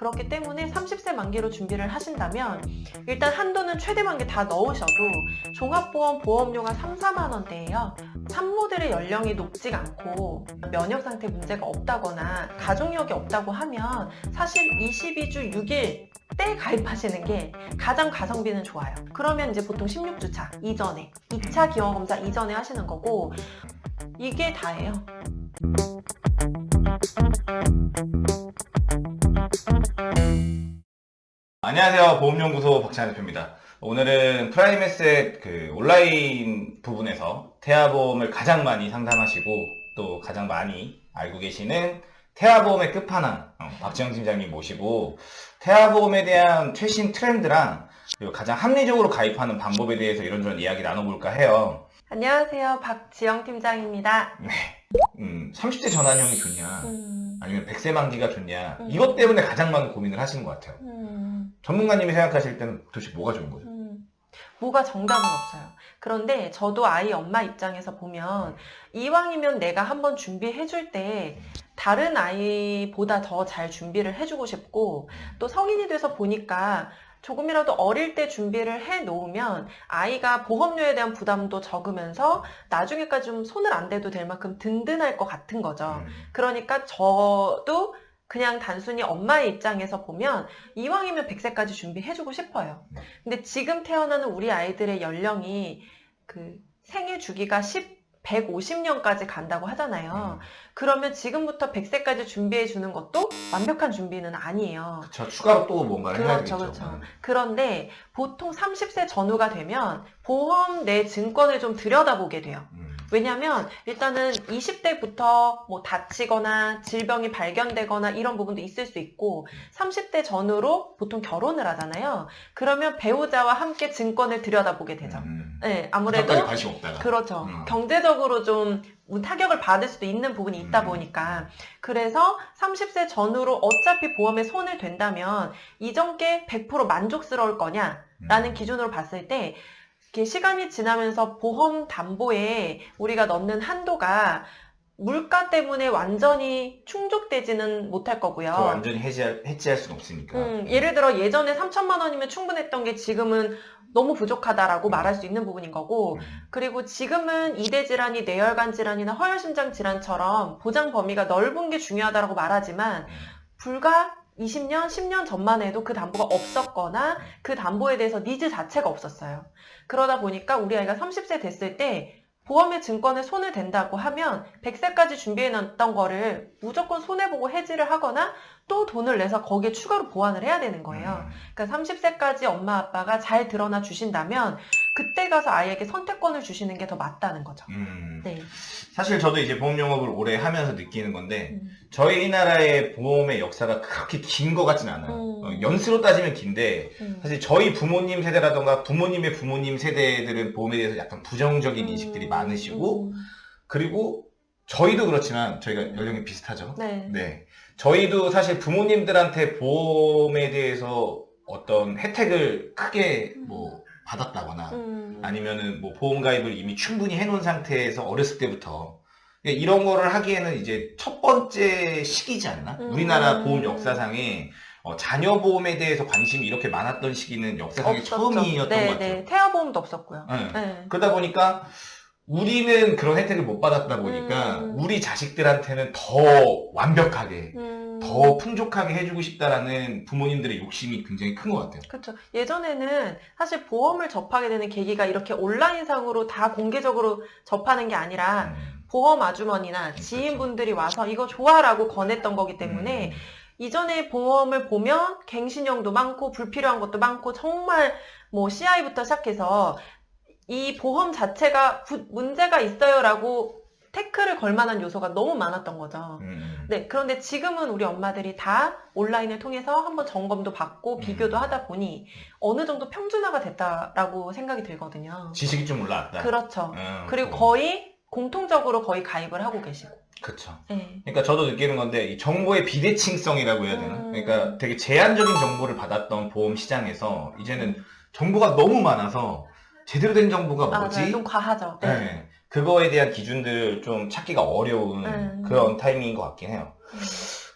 그렇기 때문에 30세 만기로 준비를 하신다면 일단 한도는 최대 만기 다 넣으셔도 종합보험 보험료가 3, 4만 원대예요. 산모들의 연령이 높지가 않고 면역 상태 문제가 없다거나 가족력이 없다고 하면 사실 22주 6일 때 가입하시는 게 가장 가성비는 좋아요. 그러면 이제 보통 16주차 이전에 2차 기형검사 이전에 하시는 거고 이게 다예요. 안녕하세요. 보험연구소 박찬현 대표입니다. 오늘은 프라임에셋 그 온라인 부분에서 태아보험을 가장 많이 상담하시고 또 가장 많이 알고 계시는 태아보험의 끝판왕 어, 박지영 팀장님 모시고 태아보험에 대한 최신 트렌드랑 그리고 가장 합리적으로 가입하는 방법에 대해서 이런저런 이야기 나눠볼까 해요. 안녕하세요. 박지영 팀장입니다. 음, 30대 전환형이 좋냐 음, 아니면 100세 만기가 좋냐 음. 이것 때문에 가장 많은 고민을 하시는 것 같아요. 음, 전문가님이 생각하실 때는 도대체 뭐가 좋은 거죠? 음. 뭐가 정답은 없어요. 그런데 저도 아이 엄마 입장에서 보면 이왕이면 내가 한번 준비해 줄 때 다른 아이보다 더 잘 준비를 해주고 싶고 또 성인이 돼서 보니까 조금이라도 어릴 때 준비를 해 놓으면 아이가 보험료에 대한 부담도 적으면서 나중에까지 좀 손을 안 대도 될 만큼 든든할 것 같은 거죠. 음. 그러니까 저도 그냥 단순히 엄마의 입장에서 보면 이왕이면 100세까지 준비해주고 싶어요. 네. 근데 지금 태어나는 우리 아이들의 연령이 그 생애 주기가 10, 150년까지 간다고 하잖아요. 음. 그러면 지금부터 100세까지 준비해 주는 것도 완벽한 준비는 아니에요. 저 추가로 또 뭔가를 해야 그렇죠, 되겠죠. 그렇죠. 그런데 보통 30세 전후가 되면 보험 내 증권을 좀 들여다보게 돼요. 음. 왜냐면 일단은 20대부터 뭐 다치거나 질병이 발견되거나 이런 부분도 있을 수 있고 30대 전후로 보통 결혼을 하잖아요. 그러면 배우자와 함께 증권을 들여다보게 되죠. 음. 네, 아무래도. 그렇죠. 음. 경제적으로 좀 타격을 받을 수도 있는 부분이 있다 음. 보니까 그래서 30세 전후로 어차피 보험에 손을 댄다면 이전께 100% 만족스러울 거냐라는 음. 기준으로 봤을 때 이렇게 시간이 지나면서 보험 담보에 우리가 넣는 한도가 물가 때문에 완전히 충족되지는 못할 거고요. 완전히 해지할, 해지할 수는 없으니까. 음, 예를 들어 예전에 3천만 원이면 충분했던 게 지금은 너무 부족하다라고 음. 말할 수 있는 부분인 거고 음. 그리고 지금은 이대 질환이 뇌혈관 질환이나 허혈심장 질환처럼 보장 범위가 넓은 게 중요하다고 말하지만 음. 불과 20년, 10년 전만 해도 그 담보가 없었거나 그 담보에 대해서 니즈 자체가 없었어요. 그러다 보니까 우리 아이가 30세 됐을 때 보험의 증권에 손을 댄다고 하면 100세까지 준비해 놨던 거를 무조건 손해보고 해지를 하거나 또 돈을 내서 거기에 추가로 보완을 해야 되는 거예요. 음. 그러니까 30세까지 엄마 아빠가 잘 드러나 주신다면 그때 가서 아이에게 선택권을 주시는 게 더 맞다는 거죠. 음. 네. 사실 저도 이제 보험 영업을 오래 하면서 느끼는 건데 음. 저희 나라의 보험의 역사가 그렇게 긴 것 같진 않아요. 음. 어, 연수로 따지면 긴데 음. 사실 저희 부모님 세대라던가 부모님의 부모님 세대들은 보험에 대해서 약간 부정적인 인식들이 많으시고 음. 그리고 저희도 그렇지만 저희가 연령이 비슷하죠. 네. 네. 저희도 사실 부모님들한테 보험에 대해서 어떤 혜택을 크게 뭐 받았다거나 음. 아니면은 뭐 보험 가입을 이미 충분히 해놓은 상태에서 어렸을 때부터 이런 거를 하기에는 이제 첫 번째 시기지 않나? 음. 우리나라 보험 역사상에 어, 자녀 보험에 대해서 관심이 이렇게 많았던 시기는 역사상에 없었죠. 처음이었던 네, 것 같아요. 네. 태아 보험도 없었고요. 네. 네. 그러다 보니까 우리는 그런 혜택을 못 받았다 보니까 음. 우리 자식들한테는 더 완벽하게 음. 더 풍족하게 해주고 싶다라는 부모님들의 욕심이 굉장히 큰 것 같아요. 그렇죠. 예전에는 사실 보험을 접하게 되는 계기가 이렇게 온라인상으로 다 공개적으로 접하는 게 아니라 음. 보험 아주머니나 지인분들이 와서 이거 좋아라고 권했던 거기 때문에 음. 이전에 보험을 보면 갱신형도 많고 불필요한 것도 많고 정말 뭐 CI부터 시작해서 이 보험 자체가 부- 문제가 있어요라고 태클을 걸 만한 요소가 너무 많았던 거죠. 음. 네, 그런데 지금은 우리 엄마들이 다 온라인을 통해서 한번 점검도 받고 비교도 음. 하다 보니 어느 정도 평준화가 됐다라고 생각이 들거든요. 지식이 좀 올라왔다. 그렇죠. 음, 그리고 뭐. 거의 공통적으로 거의 가입을 하고 계시고. 그쵸. 네. 그러니까 저도 느끼는 건데 이 정보의 비대칭성이라고 해야 되나? 음. 그러니까 되게 제한적인 정보를 받았던 보험 시장에서 이제는 정보가 너무 많아서 제대로 된 정보가 뭐지? 맞아요. 좀 과하죠. 네. 네. 그거에 대한 기준들을 좀 찾기가 어려운 음. 그런 타이밍인 것 같긴 해요. 음.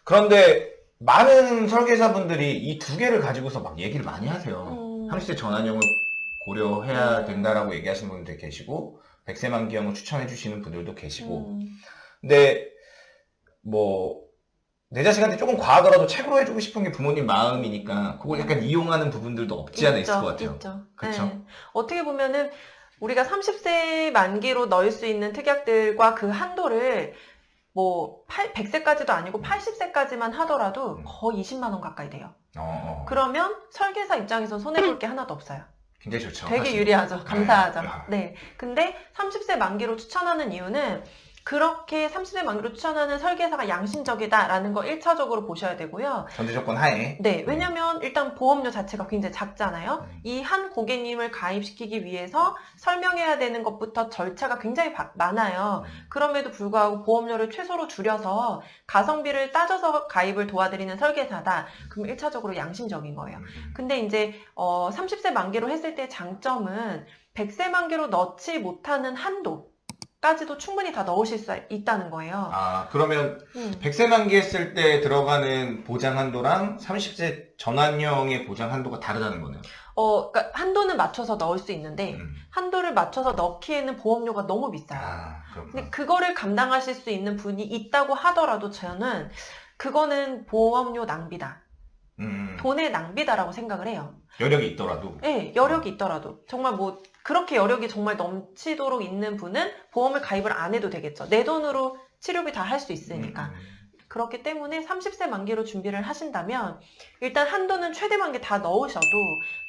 그런데 많은 설계사분들이 이 두 개를 가지고서 막 얘기를 많이 하세요. 음. 30세 전환형을 고려해야 음. 된다라고 얘기하시는 분들 계시고 100세 만기형을 추천해 주시는 분들도 계시고 음. 근데 뭐 내 자식한테 조금 과하더라도 책으로 해주고 싶은 게 부모님 마음이니까 그걸 약간 이용하는 부분들도 없지 않아 있을 있죠, 것 같아요. 있죠. 그쵸? 네. 어떻게 보면은 우리가 30세 만기로 넣을 수 있는 특약들과 그 한도를 뭐 8, 100세까지도 아니고 80세까지만 하더라도 음. 거의 20만 원 가까이 돼요. 어, 어. 그러면 설계사 입장에서 손해볼 게 하나도 없어요. 굉장히 좋죠. 되게 사실. 유리하죠. 감사하죠. 네. 네. 근데 30세 만기로 추천하는 이유는 그렇게 30세 만기로 추천하는 설계사가 양심적이다라는 거 1차적으로 보셔야 되고요. 전제 조건 하에. 네, 왜냐면 일단 보험료 자체가 굉장히 작잖아요. 음. 이한 고객님을 가입시키기 위해서 설명해야 되는 것부터 절차가 굉장히 바- 많아요. 음. 그럼에도 불구하고 보험료를 최소로 줄여서 가성비를 따져서 가입을 도와드리는 설계사다. 그럼 1차적으로 양심적인 거예요. 음. 근데 이제 어, 30세 만기로 했을 때 장점은 100세 만기로 넣지 못하는 한도 까지도 충분히 다 넣으실 수 있다는 거예요. 아, 그러면 음. 100세 만기 했을 때 들어가는 보장 한도랑 30세 전환형의 보장 한도가 다르다는 거네요. 어, 그러니까 한도는 맞춰서 넣을 수 있는데 음. 한도를 맞춰서 넣기에는 보험료가 너무 비싸요. 아, 근데. 그거를 감당하실 수 있는 분이 있다고 하더라도 저는 그거는 보험료 낭비다. 음, 돈의 낭비다라고 생각을 해요. 여력이 있더라도. 네, 여력이 있더라도. 정말 뭐, 그렇게 여력이 정말 넘치도록 있는 분은 보험을 가입을 안 해도 되겠죠. 내 돈으로 치료비 다 할 수 있으니까. 음, 그렇기 때문에 30세 만기로 준비를 하신다면, 일단 한도는 최대 만기 다 넣으셔도,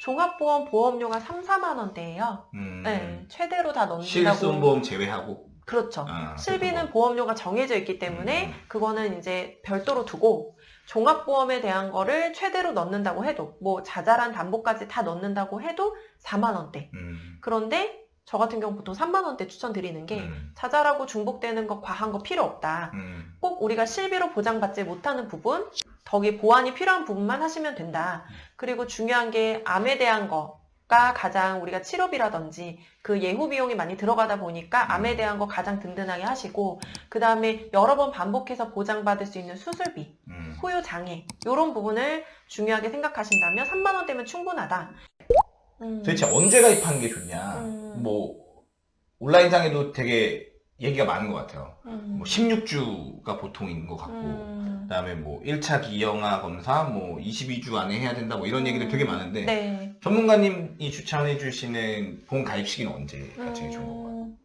종합보험 보험료가 3, 4만 원대예요. 음, 네, 최대로 다 넣는다고. 실손보험 제외하고. 그렇죠. 아, 실비는 그거. 보험료가 정해져 있기 때문에 음. 그거는 이제 별도로 두고 종합보험에 대한 거를 최대로 넣는다고 해도 뭐 자잘한 담보까지 다 넣는다고 해도 4만 원대. 음, 그런데 저 같은 경우 보통 3만 원대 추천드리는 게 음, 자잘하고 중복되는 거 과한 거 필요 없다. 음, 꼭 우리가 실비로 보장받지 못하는 부분, 덕이 보완이 필요한 부분만 하시면 된다. 그리고 중요한 게 암에 대한 거 가 가장 우리가 치료비라든지 그 예후 비용이 많이 들어가다 보니까 암에 대한 거 가장 든든하게 하시고 그 다음에 여러 번 반복해서 보장받을 수 있는 수술비, 음. 후유 장애 이런 부분을 중요하게 생각하신다면 3만 원대면 충분하다. 음. 도대체 언제 가입하는 게 좋냐? 음. 뭐 온라인상에도 되게 얘기가 많은 것 같아요. 음. 뭐 16주가 보통인 것 같고, 음. 그 다음에 뭐 1차 기형아 검사 뭐 22주 안에 해야 된다 뭐 이런 얘기들 되게 많은데 네. 전문가님이 추천해 주시는 보험 가입 시기는 언제가 제일 좋은 건가요? 음,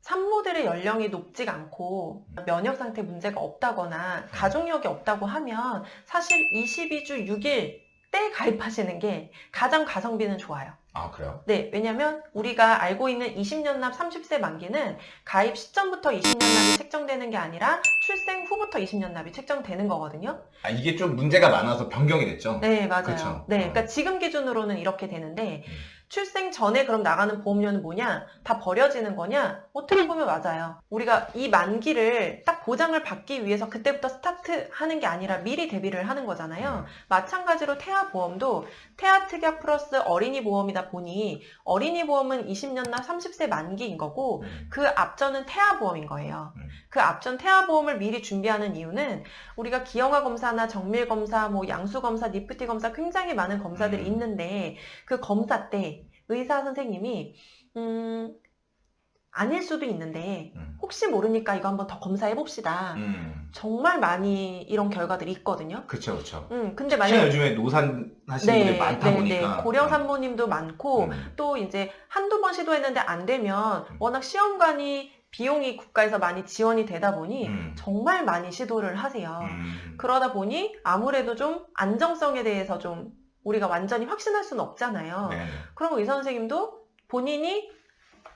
산모들의 연령이 높지가 않고 면역 상태 문제가 없다거나 가족력이 없다고 하면 사실 22주 6일 때 가입하시는 게 가장 가성비는 좋아요. 아 그래요? 네, 왜냐면 우리가 알고 있는 20년 납 30세 만기는 가입 시점부터 20년 납이 책정되는 게 아니라 출생 후부터 20년 납이 책정되는 거거든요. 아 이게 좀 문제가 많아서 변경이 됐죠? 네, 맞아요. 그쵸. 네, 어. 그러니까 지금 기준으로는 이렇게 되는데 음. 출생 전에 그럼 나가는 보험료는 뭐냐? 다 버려지는 거냐? 어떻게 보면 맞아요. 우리가 이 만기를 딱 보장을 받기 위해서 그때부터 스타트 하는 게 아니라 미리 대비를 하는 거잖아요. 마찬가지로 태아 보험도 태아 특약 플러스 어린이 보험이다 보니 어린이 보험은 20년 납 30세 만기인 거고 음. 그 앞전은 태아 보험인 거예요. 음. 그 앞전 태아 보험을 미리 준비하는 이유는 우리가 기형아 검사나 정밀 검사, 뭐 양수 검사, 니프티 검사 굉장히 많은 검사들이 음. 있는데 그 검사 때 의사 선생님이 음 아닐 수도 있는데 음. 혹시 모르니까 이거 한번 더 검사해 봅시다. 음. 정말 많이 이런 결과들이 있거든요. 그쵸 그쵸. 음 근데 만약 요즘에 노산 하시는 분들이 많다 보니까 고령 산모님도 많고 음. 또 이제 한두 번 시도했는데 안 되면 음. 워낙 시험관이 비용이 국가에서 많이 지원이 되다 보니 음. 정말 많이 시도를 하세요. 음. 그러다 보니 아무래도 좀 안정성에 대해서 좀 우리가 완전히 확신할 수는 없잖아요. 네. 그럼 의사 선생님도 본인이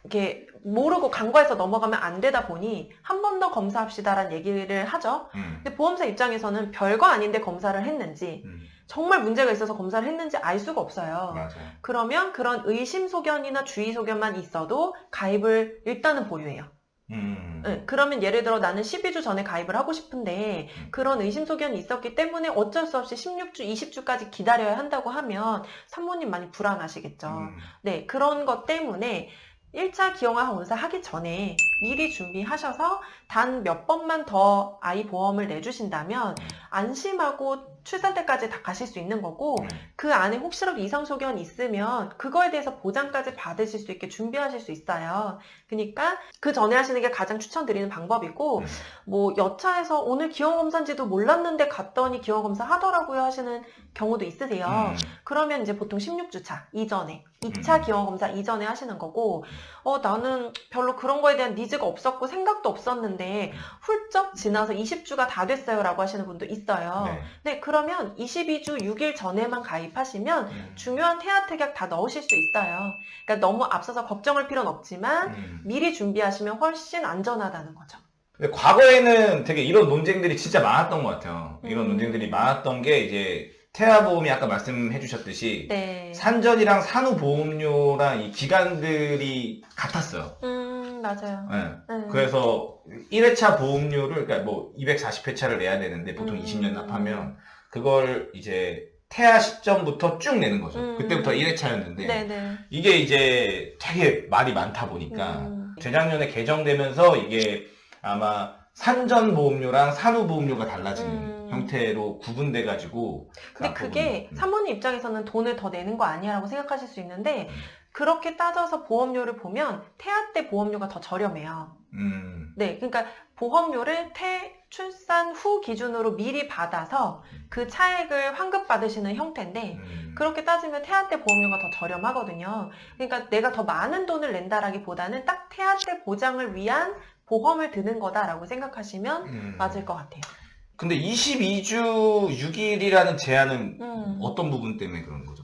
이렇게 모르고 간과해서 넘어가면 안 되다 보니 한 번 더 검사합시다라는 얘기를 하죠. 음. 근데 보험사 입장에서는 별거 아닌데 검사를 했는지 음. 정말 문제가 있어서 검사를 했는지 알 수가 없어요. 맞아요. 그러면 그런 의심 소견이나 주의 소견만 있어도 가입을 일단은 보류해요. 음. 응, 그러면 예를 들어 나는 12주 전에 가입을 하고 싶은데 음. 그런 의심 소견이 있었기 때문에 어쩔 수 없이 16주, 20주까지 기다려야 한다고 하면 산모님 많이 불안하시겠죠. 음. 네, 그런 것 때문에 1차 기형아 검사 하기 전에 미리 준비하셔서 단 몇 번만 더 아이 보험을 내주신다면 음. 안심하고 출산 때까지 다 가실 수 있는 거고 음. 그 안에 혹시라도 이상 소견이 있으면 그거에 대해서 보장까지 받으실 수 있게 준비하실 수 있어요. 그러니까 그 전에 하시는 게 가장 추천드리는 방법이고 음. 뭐 여차에서 오늘 기형 검사인지도 몰랐는데 갔더니 기형 검사 하더라고요 하시는 경우도 있으세요. 음. 그러면 이제 보통 16주차 이전에 2차 음. 기형 검사 이전에 하시는 거고 어 나는 별로 그런 거에 대한 니즈가 없었고 생각도 없었는데 훌쩍 지나서 20주가 다 됐어요라고 하시는 분도 있어요. 네. 네, 그러면 22주 6일 전에만 가입하시면 음. 중요한 태아 특약 다 넣으실 수 있어요. 그러니까 너무 앞서서 걱정할 필요는 없지만 음. 미리 준비하시면 훨씬 안전하다는 거죠. 근데 과거에는 되게 이런 논쟁들이 진짜 많았던 것 같아요. 이런 음. 논쟁들이 많았던 게 이제 태아보험이 아까 말씀해 주셨듯이 네. 산전이랑 산후보험료랑 이 기간들이 같았어요. 음, 맞아요. 네. 네. 그래서 1회차 보험료를 그러니까 뭐 240회차를 내야 되는데 보통 음. 20년 납하면 그걸 이제 태아 시점부터 쭉 내는 거죠. 음. 그때부터 1회차였는데 네네. 이게 이제 되게 말이 많다 보니까 음. 재작년에 개정되면서 이게 아마 산전 보험료랑 산후 보험료가 달라지는 음. 형태로 구분돼 가지고 근데 그게 음. 사모님 입장에서는 돈을 더 내는 거 아니야라고 생각하실 수 있는데 음. 그렇게 따져서 보험료를 보면 태아 때 보험료가 더 저렴해요. 음. 네, 그러니까 보험료를 태 출산 후 기준으로 미리 받아서 그 차액을 환급 받으시는 형태인데 음. 그렇게 따지면 태아 때 보험료가 더 저렴하거든요. 그러니까 내가 더 많은 돈을 낸다라기보다는 딱 태아 때 보장을 위한 보험을 드는 거다라고 생각하시면 음. 맞을 것 같아요. 근데 22주 6일이라는 제한은 음. 어떤 부분 때문에 그런 거죠?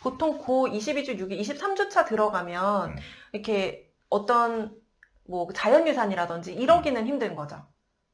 보통 고 22주 6일, 23주차 들어가면 음. 이렇게 어떤 뭐 자연유산이라든지 이러기는 힘든 거죠.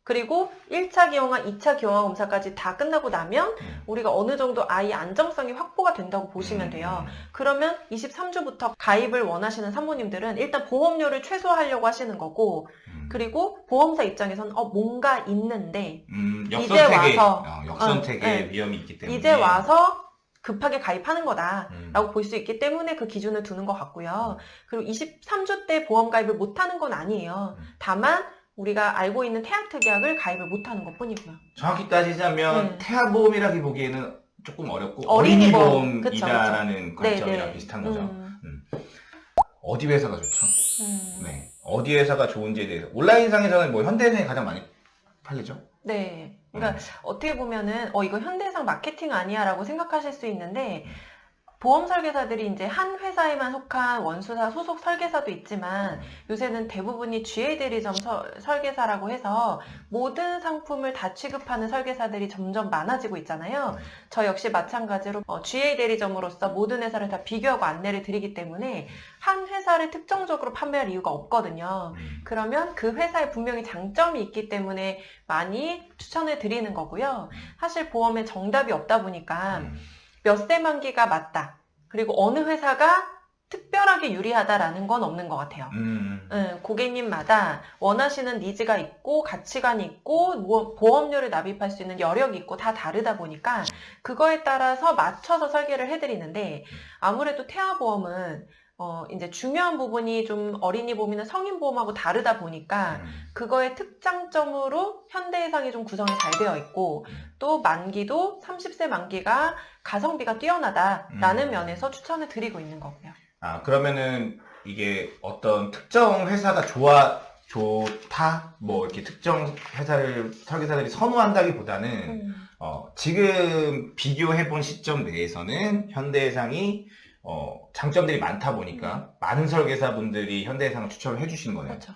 그리고 1차 기형아, 2차 기형아 검사까지 다 끝나고 나면 음. 우리가 어느 정도 아이 안정성이 확보가 된다고 보시면 돼요. 그러면 23주부터 가입을 원하시는 산모님들은 일단 보험료를 최소화하려고 하시는 거고 음. 그리고 보험사 입장에서는 어 뭔가 있는데 음, 이제 와서- 어, 역선택의 어, 네. 위험이 있기 때문에 이제 와서 급하게 가입하는 거다. 음. 라고 볼수 있기 때문에 그 기준을 두는 것 같고요. 그리고 23주 때 보험 가입을 못하는 건 아니에요. 음. 다만 우리가 알고 있는 태아 특약을 가입을 못하는 것 뿐이고요. 정확히 따지자면 네. 태아 보험이라기 보기에는 조금 어렵고 어린이 보험. 어린이 보험이다라는 관점이랑 네네. 비슷한 거죠. 음, 어디 회사가 좋죠? 음. 네. 어디 회사가 좋은지에 대해서 온라인상에서는 뭐 현대해상이 가장 많이 팔리죠? 네. 그러니까 어떻게 보면은 어 이거 현대상 마케팅 아니야 라고 생각하실 수 있는데 보험 설계사들이 이제 한 회사에만 속한 원수사 소속 설계사도 있지만 요새는 대부분이 GA 대리점 서- 설계사라고 해서 모든 상품을 다 취급하는 설계사들이 점점 많아지고 있잖아요. 저 역시 마찬가지로 어, GA 대리점으로서 모든 회사를 다 비교하고 안내를 드리기 때문에 한 회사를 특정적으로 판매할 이유가 없거든요. 음. 그러면 그 회사에 분명히 장점이 있기 때문에 많이 추천을 드리는 거고요. 사실 보험에 정답이 없다 보니까 음. 몇세 만기가 맞다. 그리고 어느 회사가 특별하게 유리하다라는 건 없는 것 같아요. 음. 음, 고객님마다 원하시는 니즈가 있고 가치관이 있고 뭐- 보험료를 납입할 수 있는 여력이 있고 다 다르다 보니까 그거에 따라서 맞춰서 설계를 해드리는데 아무래도 태아보험은 어, 이제 중요한 부분이 좀 어린이 보험이나 성인 보험하고 다르다 보니까 음. 그거의 특장점으로 현대 해상이 좀 구성이 잘 되어 있고 또 만기도 30세 만기가 가성비가 뛰어나다라는 음. 면에서 추천을 드리고 있는 거고요. 아, 그러면은 이게 어떤 특정 회사가 좋아, 좋다? 뭐 이렇게 특정 회사를 설계사들이 선호한다기보다는 음. 어, 지금 비교해 본 시점 내에서는 현대해상이 어, 장점들이 많다 보니까 많은 설계사분들이 현대해상을 추천을 해주신 거네요. 그렇죠.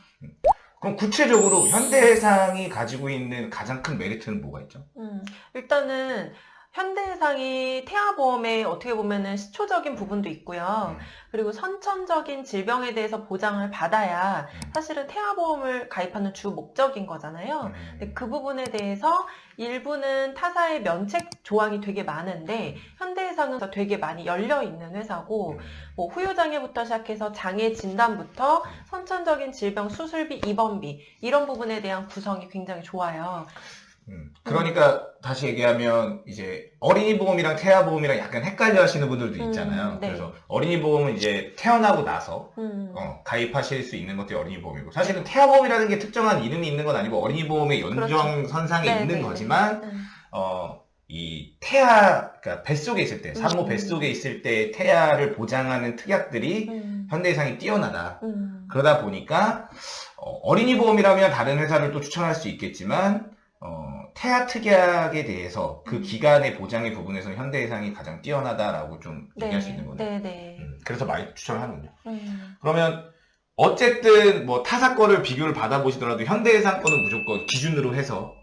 그럼 구체적으로 현대해상이 가지고 있는 가장 큰 메리트는 뭐가 있죠? 음, 일단은 현대해상이 태아보험에 어떻게 보면은 시초적인 부분도 있고요. 음. 그리고 선천적인 질병에 대해서 보장을 받아야 음. 사실은 태아보험을 가입하는 주 목적인 거잖아요. 근데 그 부분에 대해서 일부는 타사의 면책 조항이 되게 많은데 현대해상은 되게 많이 열려 있는 회사고 뭐 후유장애부터 시작해서 장애 진단부터 선천적인 질병 수술비 입원비 이런 부분에 대한 구성이 굉장히 좋아요. 음, 그러니까 다시 얘기하면 이제 어린이 보험이랑 태아 보험이랑 약간 헷갈려 하시는 분들도 음, 있잖아요. 네. 그래서 어린이 보험은 이제 태어나고 나서 음, 어, 가입하실 수 있는 것들이 어린이 보험이고 사실은 태아 보험이라는 게 특정한 이름이 있는 건 아니고 어린이 보험의 연장 그렇죠. 선상에 네, 있는 네, 거지만 음, 어, 이 태아, 그러니까 뱃속에 있을 때, 산모 음. 뱃속에 있을 때 태아를 보장하는 특약들이 음. 현대해상이 뛰어나다. 음. 그러다 보니까 어, 린이 보험이라면 다른 회사를 또 추천할 수 있겠지만 어, 태아 특약에 대해서 그 음. 기간의 보장의 부분에서 현대해상이 가장 뛰어나다라고 좀 얘기할 수 있는 거네요. 네, 네. 음, 그래서 많이 추천하는군요. 음. 그러면 어쨌든 뭐 타사 거를 비교를 받아보시더라도 현대해상 거는 무조건 기준으로 해서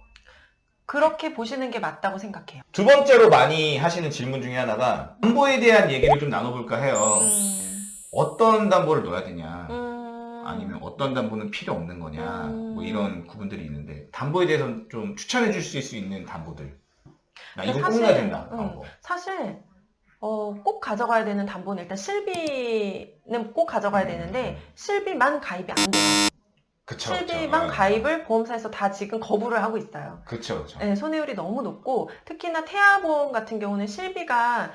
그렇게 보시는 게 맞다고 생각해요. 두 번째로 많이 하시는 질문 중에 하나가 담보에 대한 얘기를 좀 나눠볼까 해요. 음. 어떤 담보를 넣어야 되냐? 음. 아니면 어떤 담보는 필요 없는 거냐? 음. 뭐 이런 구분들이 있는데 담보에 대해서는 좀 추천해 주실 수 있는 담보들. 나 이거 꼭 사실, 넣어야 된다. 음. 사실 어, 꼭 가져가야 되는 담보는 일단 실비는 꼭 가져가야 되는데 실비만 가입이 안 돼요. 그쵸. 실비만 그쵸. 가입을 보험사에서 다 지금 거부를 하고 있어요. 그쵸. 네, 손해율이 너무 높고 특히나 태아보험 같은 경우는 실비가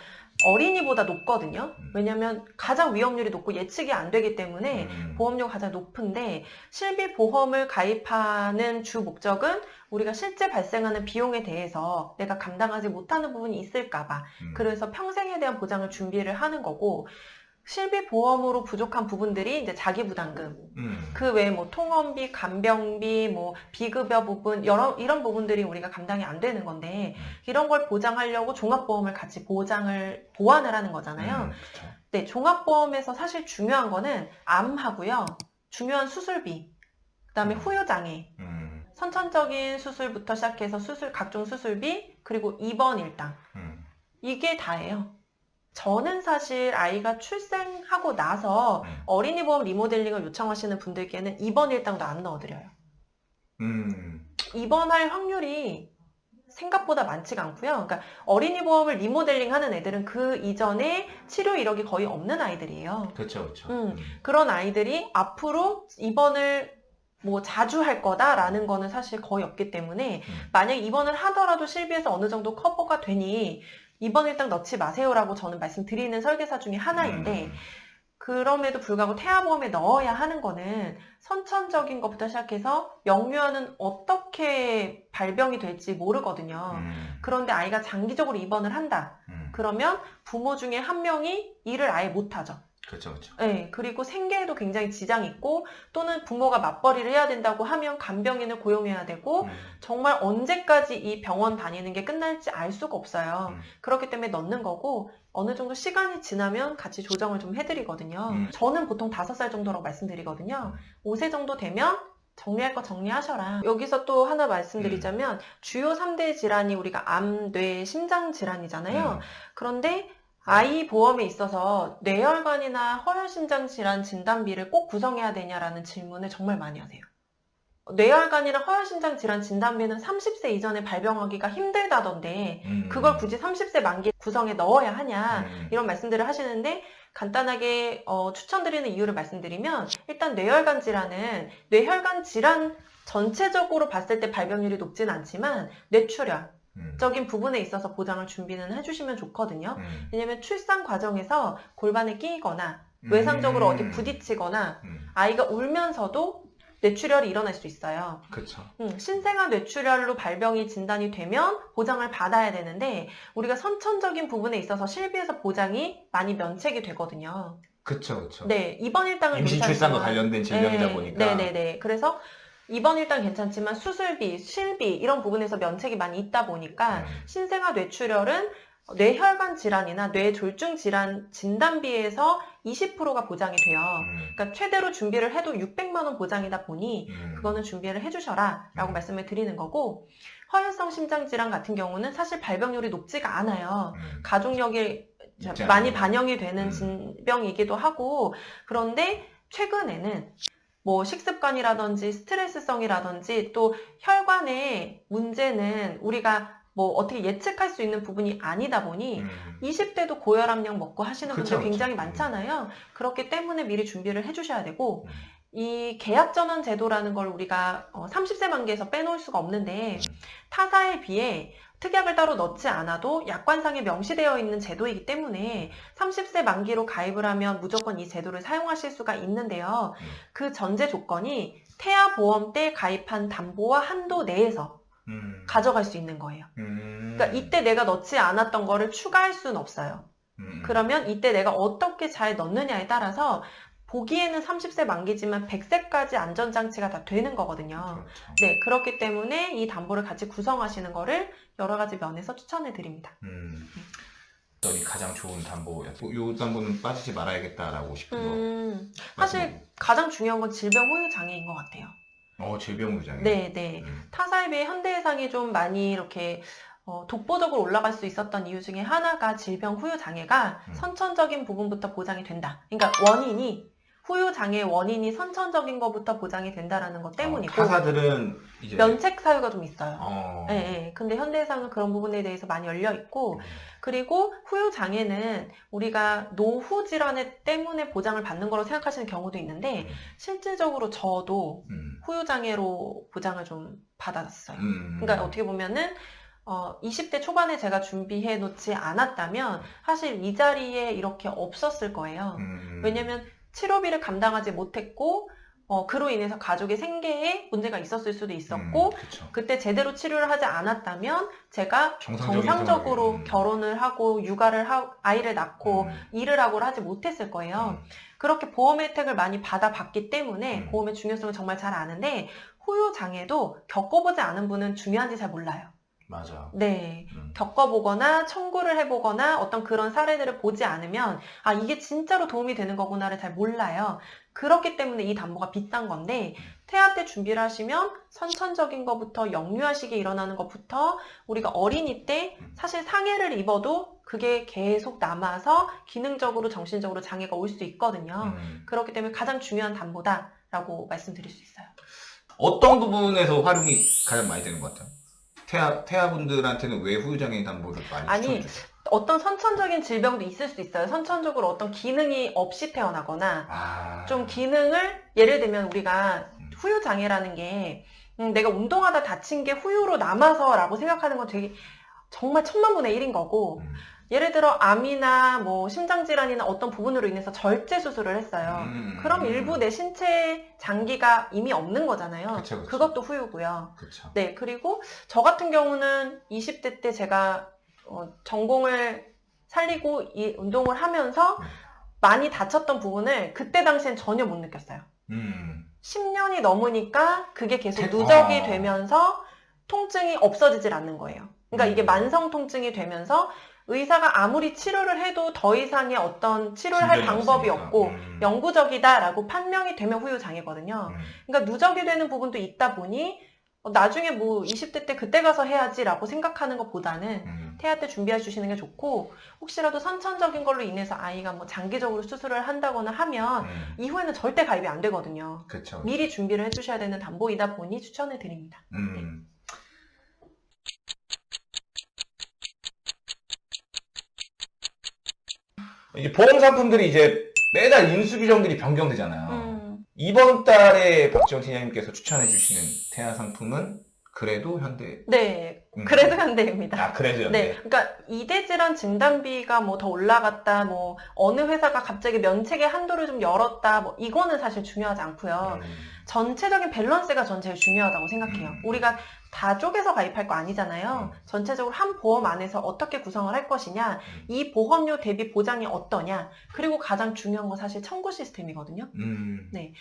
어린이보다 높거든요. 음. 왜냐하면 가장 위험률이 높고 예측이 안 되기 때문에 음. 보험료가 가장 높은데 실비 보험을 가입하는 주 목적은 우리가 실제 발생하는 비용에 대해서 내가 감당하지 못하는 부분이 있을까봐 음. 그래서 평생에 대한 보장을 준비를 하는 거고 실비 보험으로 부족한 부분들이 이제 자기 부담금 음. 그 외에 뭐 통원비, 간병비, 뭐 비급여 부분 여러 이런 부분들이 우리가 감당이 안 되는 건데 음. 이런 걸 보장하려고 종합보험을 같이 보장을 보완을 하는 거잖아요. 음. 네, 종합보험에서 사실 중요한 거는 암하고요. 중요한 수술비, 그다음에 음. 후유장애, 음. 선천적인 수술부터 시작해서 수술 각종 수술비 그리고 입원 일당 음. 이게 다예요. 저는 사실 아이가 출생하고 나서 음. 어린이 보험 리모델링을 요청하시는 분들께는 입원 일당도 안 넣어드려요. 음. 입원할 확률이 생각보다 많지가 않고요. 그러니까 어린이 보험을 리모델링 하는 애들은 그 이전에 치료 이력이 거의 없는 아이들이에요. 그쵸, 그쵸. 음. 그런 아이들이 앞으로 입원을 뭐 자주 할 거다라는 거는 사실 거의 없기 때문에 음. 만약 입원을 하더라도 실비에서 어느 정도 커버가 되니 입원 일당 넣지 마세요라고 저는 말씀드리는 설계사 중에 하나인데 음. 그럼에도 불구하고 태아보험에 넣어야 하는 거는 선천적인 것부터 시작해서 영유아는 어떻게 발병이 될지 모르거든요. 음. 그런데 아이가 장기적으로 입원을 한다. 음. 그러면 부모 중에 한 명이 일을 아예 못하죠. 그쵸, 그쵸. 네, 그리고 생계에도 굉장히 지장이 있고 또는 부모가 맞벌이를 해야 된다고 하면 간병인을 고용해야 되고 음. 정말 언제까지 이 병원 다니는 게 끝날지 알 수가 없어요. 음. 그렇기 때문에 넣는 거고 어느 정도 시간이 지나면 같이 조정을 좀 해드리거든요. 음. 저는 보통 5살 정도라고 말씀드리거든요. 5세 정도 되면 정리할 거 정리하셔라. 여기서 또 하나 말씀드리자면 주요 3대 질환이 우리가 암, 뇌, 심장 질환이잖아요. 음. 그런데 아이 보험에 있어서 뇌혈관이나 허혈심장 질환 진단비를 꼭 구성해야 되냐라는 질문을 정말 많이 하세요. 뇌혈관이나 허혈심장 질환 진단비는 30세 이전에 발병하기가 힘들다던데 음. 그걸 굳이 30세 만기 구성에 넣어야 하냐 음. 이런 말씀들을 하시는데 간단하게 어, 추천드리는 이유를 말씀드리면 일단 뇌혈관 질환은 뇌혈관 질환 전체적으로 봤을 때 발병률이 높진 않지만 뇌출혈 음. 적인 부분에 있어서 보장을 준비는 해주시면 좋거든요. 음. 왜냐면 출산 과정에서 골반에 끼거나 외상적으로 음. 어디 부딪히거나 음. 아이가 울면서도 뇌출혈이 일어날 수 있어요. 그쵸. 음, 신생아 뇌출혈로 발병이 진단이 되면 보장을 받아야 되는데 우리가 선천적인 부분에 있어서 실비에서 보장이 많이 면책이 되거든요. 그쵸, 그쵸. 네, 이번 일당은 임신 출산과 관련된 질병이다 네, 보니까. 네 네 네. 그래서 이번 일당 괜찮지만 수술비, 실비 이런 부분에서 면책이 많이 있다 보니까 음. 신생아 뇌출혈은 뇌혈관 질환이나 뇌졸중 질환 진단비에서 20%가 보장이 돼요. 음. 그러니까 최대로 준비를 해도 600만 원 보장이다 보니 음. 그거는 준비를 해주셔라 라고 음. 말씀을 드리는 거고 허혈성 심장질환 같은 경우는 사실 발병률이 높지가 않아요. 음. 가족력이 많이. 반영이 되는 음. 질병이기도 하고 그런데 최근에는 뭐 식습관이라든지 스트레스성이라든지 또 혈관의 문제는 우리가 뭐 어떻게 예측할 수 있는 부분이 아니다 보니 음. 20대도 고혈압약 먹고 하시는 그쵸, 분들 굉장히 그쵸. 많잖아요. 그렇기 때문에 미리 준비를 해주셔야 되고 음. 이 계약전환 제도라는 걸 우리가 어, 30세 만기에서 빼놓을 수가 없는데 음. 타사에 비해 특약을 따로 넣지 않아도 약관상에 명시되어 있는 제도이기 때문에 30세 만기로 가입을 하면 무조건 이 제도를 사용하실 수가 있는데요. 음. 그 전제 조건이 태아 보험 때 가입한 담보와 한도 내에서 음. 가져갈 수 있는 거예요. 음. 그러니까 이때 내가 넣지 않았던 거를 추가할 수는 없어요. 음. 그러면 이때 내가 어떻게 잘 넣느냐에 따라서 보기에는 30세 만기지만 100세까지 안전장치가 다 되는 거거든요. 그렇죠. 네, 그렇기 때문에 이 담보를 같이 구성하시는 거를 여러 가지 면에서 추천해 드립니다. 음. 어떤 가장 좋은 담보였고 이 담보는 빠지지 말아야겠다라고 싶은 거. 음, 사실 말씀해 가장 중요한 건 질병 후유 장애인 것 같아요. 어 질병부장이. 네, 네. 음. 타사에 비해 현대해상이 좀 많이 이렇게 어, 독보적으로 올라갈 수 있었던 이유 중에 하나가 질병 후유 장애가 음. 선천적인 부분부터 보장이 된다. 그러니까 원인이 후유 장애의 원인이 선천적인 것부터 보장이 된다라는 것 때문이고 어, 타사들은 이제 면책 사유가 좀 있어요. 어. 예, 예. 근데 현대해상은 그런 부분에 대해서 많이 열려 있고 그리고 후유 장애는 우리가 노후 질환에 때문에 보장을 받는 거로 생각하시는 경우도 있는데 음. 실질적으로 저도 음. 후유 장애로 보장을 좀 받았어요. 음. 그러니까 어떻게 보면은 어, 20대 초반에 제가 준비해 놓지 않았다면 사실 이 자리에 이렇게 없었을 거예요. 음. 왜냐면 치료비를 감당하지 못했고 어, 그로 인해서 가족의 생계에 문제가 있었을 수도 있었고 음. 그때 제대로 치료를 하지 않았다면 제가 정상적으로 생활을, 음. 결혼을 하고 육아를 하고 아이를 낳고 음. 일을 하고를 하지 못했을 거예요. 음. 그렇게 보험 혜택을 많이 받아봤기 때문에 음. 보험의 중요성을 정말 잘 아는데 후유 장애도 겪어보지 않은 분은 중요한지 잘 몰라요. 맞아. 네. 음. 겪어보거나 청구를 해보거나 어떤 그런 사례들을 보지 않으면 아 이게 진짜로 도움이 되는 거구나를 잘 몰라요. 그렇기 때문에 이 담보가 비싼 건데 태아 때 준비를 하시면 선천적인 것부터 영유아식이 일어나는 것부터 우리가 어린이 때 사실 상해를 입어도 그게 계속 남아서 기능적으로 정신적으로 장애가 올 수 있거든요. 음. 그렇기 때문에 가장 중요한 담보다라고 말씀드릴 수 있어요. 어떤 부분에서 활용이 가장 많이 되는 것 같아요? 태아, 태아분들한테는 왜 후유장애인 담보를 많이 아니, 추천해 주세요? 어떤 선천적인 질병도 있을 수 있어요. 선천적으로 어떤 기능이 없이 태어나거나 아. 좀 기능을 예를 들면 우리가 음. 후유 장애라는 게 음, 내가 운동하다 다친 게 후유로 남아서라고 생각하는 건 되게 정말 천만분의 일인 거고 음. 예를 들어 암이나 뭐 심장 질환이나 어떤 부분으로 인해서 절제 수술을 했어요. 음. 그럼 일부 내 신체 장기가 이미 없는 거잖아요. 그쵸, 그쵸. 그것도 후유고요. 그쵸. 네, 그리고 저 같은 경우는 20대 때 제가 어, 전공을 살리고 이 운동을 하면서 네. 많이 다쳤던 부분을 그때 당시엔 전혀 못 느꼈어요. 음. 10년이 넘으니까 그게 계속 대- 누적이 아. 되면서 통증이 없어지질 않는 거예요. 그러니까 이게 음. 만성 통증이 되면서 의사가 아무리 치료를 해도 더 이상의 어떤 치료를 할 방법이 없으니까. 없고 음. 영구적이다라고 판명이 되면 후유 장애거든요. 음. 그러니까 누적이 되는 부분도 있다 보니 어, 나중에 뭐 20대 때 그때 가서 해야지라고 생각하는 것보다는 음. 태아 때 준비해 주시는 게 좋고 혹시라도 선천적인 걸로 인해서 아이가 뭐 장기적으로 수술을 한다거나 하면 음. 이후에는 절대 가입이 안 되거든요. 그쵸. 미리 준비를 해주셔야 되는 담보이다 보니 추천을 드립니다. 음. 이제 보험 상품들이 이제 매달 인수 규정들이 변경되잖아요. 음, 이번 달에 박지원 팀장님께서 추천해 주시는 태아 상품은 그래도 현대. 네, 음. 그래도 현대입니다. 아 그래도 현대. 네, 그러니까 이대 질환 진단비가 뭐 더 올라갔다, 뭐 어느 회사가 갑자기 면책의 한도를 좀 열었다, 뭐 이거는 사실 중요하지 않고요. 음. 전체적인 밸런스가 전 제일 중요하다고 생각해요. 음. 우리가 다 쪼개서 가입할 거 아니잖아요. 음. 전체적으로 한 보험 안에서 어떻게 구성을 할 것이냐, 음. 이 보험료 대비 보장이 어떠냐, 그리고 가장 중요한 건 사실 청구 시스템이거든요. 음. 네.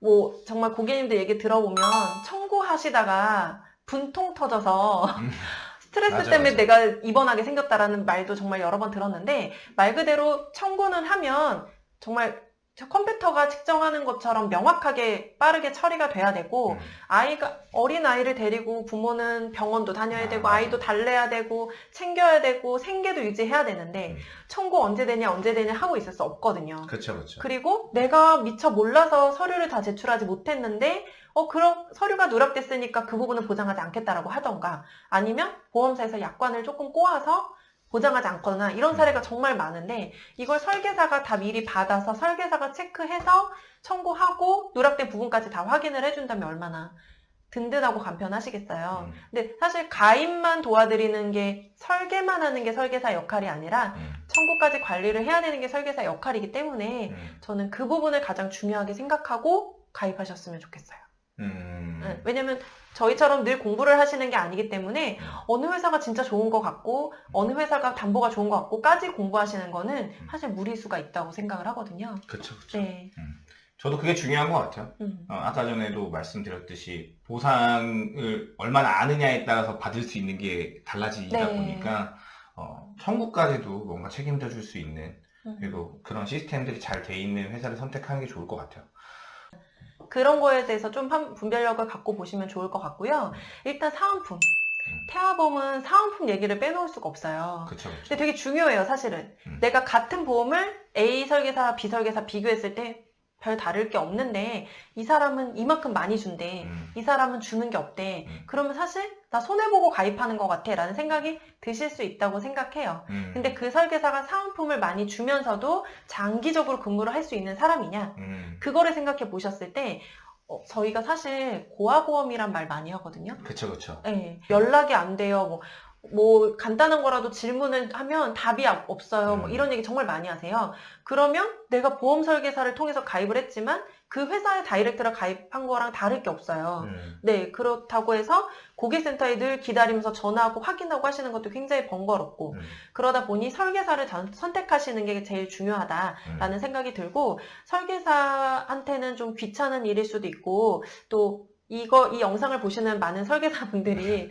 뭐 정말 고객님들 얘기 들어보면 청구하시다가 분통 터져서 음. 스트레스 맞아, 때문에 맞아. 내가 입원하게 생겼다라는 말도 정말 여러 번 들었는데 말 그대로 청구는 하면 정말 저 컴퓨터가 측정하는 것처럼 명확하게 빠르게 처리가 돼야 되고 음. 아이가 어린 아이를 데리고 부모는 병원도 다녀야 아, 되고 맞아. 아이도 달래야 되고 챙겨야 되고 생계도 유지해야 되는데 음. 청구 언제 되냐 언제 되냐 하고 있을 수 없거든요. 그쵸 그쵸. 그리고 내가 미처 몰라서 서류를 다 제출하지 못했는데 어 그럼 서류가 누락됐으니까 그 부분은 보장하지 않겠다라고 하던가 아니면 보험사에서 약관을 조금 꼬아서 보장하지 않거나 이런 사례가 정말 많은데 이걸 설계사가 다 미리 받아서 설계사가 체크해서 청구하고 누락된 부분까지 다 확인을 해준다면 얼마나 든든하고 간편하시겠어요. 음. 근데 사실 가입만 도와드리는 게 설계만 하는 게 설계사 역할이 아니라 음. 청구까지 관리를 해야 되는 게 설계사 역할이기 때문에 음. 저는 그 부분을 가장 중요하게 생각하고 가입하셨으면 좋겠어요. 음. 네, 왜냐면 저희처럼 늘 공부를 하시는 게 아니기 때문에 음. 어느 회사가 진짜 좋은 것 같고 어느 회사가 담보가 좋은 것 같고까지 공부하시는 거는 사실 무리수가 있다고 생각을 하거든요. 그쵸, 그쵸. 네. 저도 그게 중요한 것 같아요. 음. 어, 아까 전에도 말씀드렸듯이 보상을 얼마나 아느냐에 따라서 받을 수 있는 게 달라지다 네. 보니까 어, 청구까지도 뭔가 책임져 줄 수 있는 음. 그리고 그런 시스템들이 잘 돼 있는 회사를 선택하는 게 좋을 것 같아요. 그런 거에 대해서 좀 한- 분별력을 갖고 보시면 좋을 것 같고요. 일단 사은품. 태아보험은 사은품 얘기를 빼놓을 수가 없어요. 그쵸, 그쵸. 근데 되게 중요해요, 사실은. 음. 내가 같은 보험을 A 설계사, B 설계사 비교했을 때 별 다를 게 없는데 이 사람은 이만큼 많이 준대. 음, 이 사람은 주는 게 없대. 음. 그러면 사실 나 손해보고 가입하는 것 같아 라는 생각이 드실 수 있다고 생각해요. 음, 근데 그 설계사가 사은품을 많이 주면서도 장기적으로 근무를 할 수 있는 사람이냐? 음, 그거를 생각해 보셨을 때 어, 저희가 사실 고아보험이란 말 많이 하거든요. 그쵸, 그쵸. 네, 연락이 안 돼요. 뭐, 뭐 간단한 거라도 질문을 하면 답이 아- 없어요. 뭐 음. 이런 얘기 정말 많이 하세요. 그러면 내가 보험 설계사를 통해서 가입을 했지만 그 회사의 다이렉트를 가입한 거랑 다를 게 없어요. 음, 네, 그렇다고 해서 고객센터에 늘 기다리면서 전화하고 확인하고 하시는 것도 굉장히 번거롭고 음, 그러다 보니 설계사를 전- 선택하시는 게 제일 중요하다라는 음. 생각이 들고 설계사한테는 좀 귀찮은 일일 수도 있고 또 이거 이 영상을 보시는 많은 설계사분들이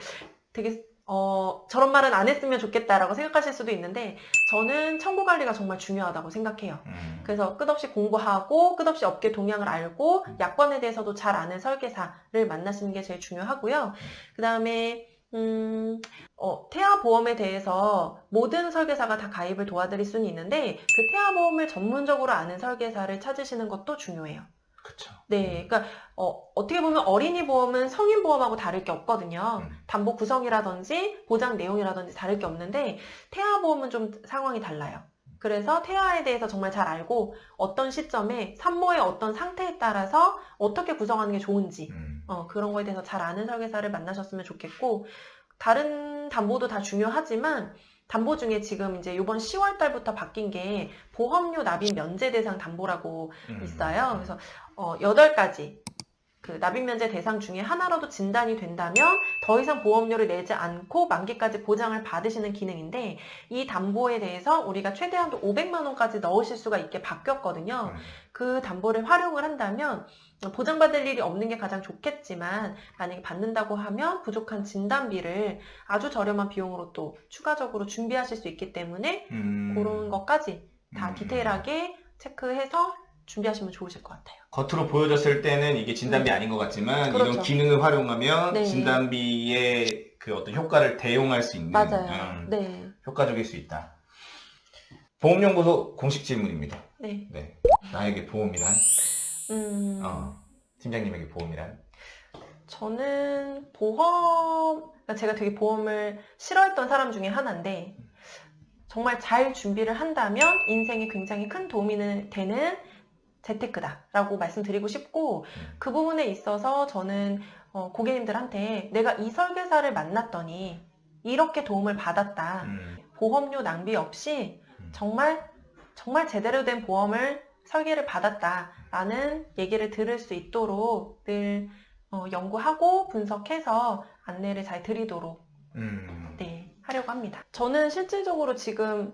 되게 어, 저런 말은 안 했으면 좋겠다라고 생각하실 수도 있는데 저는 청구 관리가 정말 중요하다고 생각해요. 음. 그래서 끝없이 공부하고 끝없이 업계 동향을 알고 약관에 대해서도 잘 아는 설계사를 만나시는 게 제일 중요하고요. 그 다음에 음, 어, 태아보험에 대해서 모든 설계사가 다 가입을 도와드릴 수는 있는데 그 태아보험을 전문적으로 아는 설계사를 찾으시는 것도 중요해요. 그쵸. 네, 그러니까 어, 어떻게 보면 어린이 보험은 성인 보험하고 다를 게 없거든요. 음. 담보 구성이라든지 보장 내용이라든지 다를 게 없는데 태아 보험은 좀 상황이 달라요. 그래서 태아에 대해서 정말 잘 알고 어떤 시점에 산모의 어떤 상태에 따라서 어떻게 구성하는 게 좋은지 음, 어, 그런 거에 대해서 잘 아는 설계사를 만나셨으면 좋겠고 다른 담보도 다 중요하지만 담보 중에 지금 이제 이번 10월 달부터 바뀐 게 보험료 납입 면제 대상 담보라고 음. 있어요. 그래서 어, 8가지 그 납입 면제 대상 중에 하나라도 진단이 된다면 더 이상 보험료를 내지 않고 만기까지 보장을 받으시는 기능인데 이 담보에 대해서 우리가 최대한도 500만 원까지 넣으실 수가 있게 바뀌었거든요. 음, 그 담보를 활용을 한다면 보장받을 일이 없는 게 가장 좋겠지만 만약에 받는다고 하면 부족한 진단비를 아주 저렴한 비용으로 또 추가적으로 준비하실 수 있기 때문에 음. 그런 것까지 다 음. 디테일하게 체크해서 준비하시면 좋으실 것 같아요. 겉으로 보여졌을 때는 이게 진단비 아닌 것 같지만 그렇죠. 이런 기능을 활용하면 네. 진단비의 그 어떤 효과를 대용할 수 있는 맞아요. 음, 네. 효과적일 수 있다. 보험연구소 공식 질문입니다. 네. 네. 나에게 보험이란? 음, 어, 팀장님에게 보험이란? 저는 보험, 그러니까 제가 되게 보험을 싫어했던 사람 중에 하나인데, 정말 잘 준비를 한다면 인생에 굉장히 큰 도움이 되는 재테크다 라고 말씀드리고 싶고, 음. 그 부분에 있어서 저는 어, 고객님들한테 내가 이 설계사를 만났더니 이렇게 도움을 받았다. 음, 보험료 낭비 없이 음. 정말 정말 제대로 된 보험을 설계를 받았다 라는 얘기를 들을 수 있도록 늘 어, 연구하고 분석해서 안내를 잘 드리도록 음. 네, 하려고 합니다. 저는 실질적으로 지금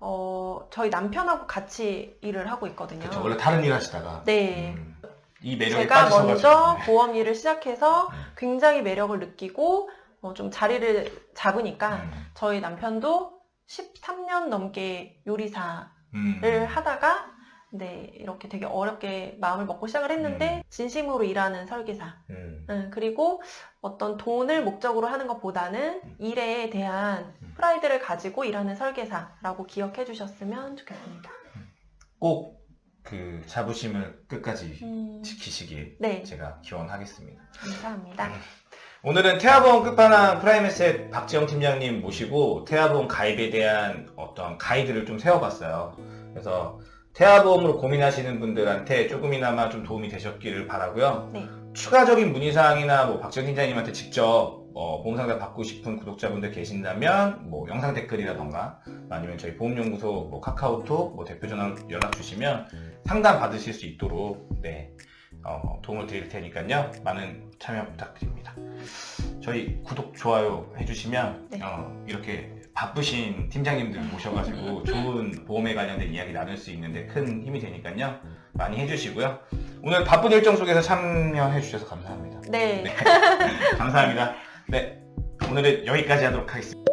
어, 저희 남편하고 같이 일을 하고 있거든요. 그쵸. 원래 다른 일 하시다가 네. 음, 이 매력에 제가 먼저 네. 보험 일을 시작해서 음. 굉장히 매력을 느끼고 어, 좀 자리를 잡으니까 음, 저희 남편도 13년 넘게 요리사를 음. 하다가 네 이렇게 되게 어렵게 마음을 먹고 시작을 했는데 음. 진심으로 일하는 설계사 음. 음, 그리고 어떤 돈을 목적으로 하는 것보다는 음. 일에 대한 음. 프라이드를 가지고 일하는 설계사라고 기억해 주셨으면 좋겠습니다. 꼭 그 자부심을 끝까지 음, 지키시길 네 제가 기원하겠습니다. 감사합니다. 오늘은 태아보험 끝판왕 프라임에셋 박지영 팀장님 모시고 태아보험 가입에 대한 어떤 가이드를 좀 세워봤어요. 그래서 태아보험으로 고민하시는 분들한테 조금이나마 좀 도움이 되셨기를 바라고요. 네. 추가적인 문의사항이나 뭐 박지영 팀장님한테 직접 어, 보험상담 받고 싶은 구독자분들 계신다면 뭐 영상 댓글이라던가 아니면 저희 보험연구소 뭐 카카오톡 뭐 대표 전화로 연락 주시면 상담 받으실 수 있도록 네 어, 도움을 드릴 테니까요. 많은 참여 부탁드립니다. 저희 구독, 좋아요 해주시면 네. 어, 이렇게 바쁘신 팀장님들 모셔가지고 좋은 보험에 관련된 이야기 나눌 수 있는데 큰 힘이 되니까요. 많이 해주시고요. 오늘 바쁜 일정 속에서 참여해 주셔서 감사합니다. 네. 감사합니다. 네, 오늘은 여기까지 하도록 하겠습니다.